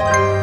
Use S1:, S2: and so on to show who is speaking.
S1: 아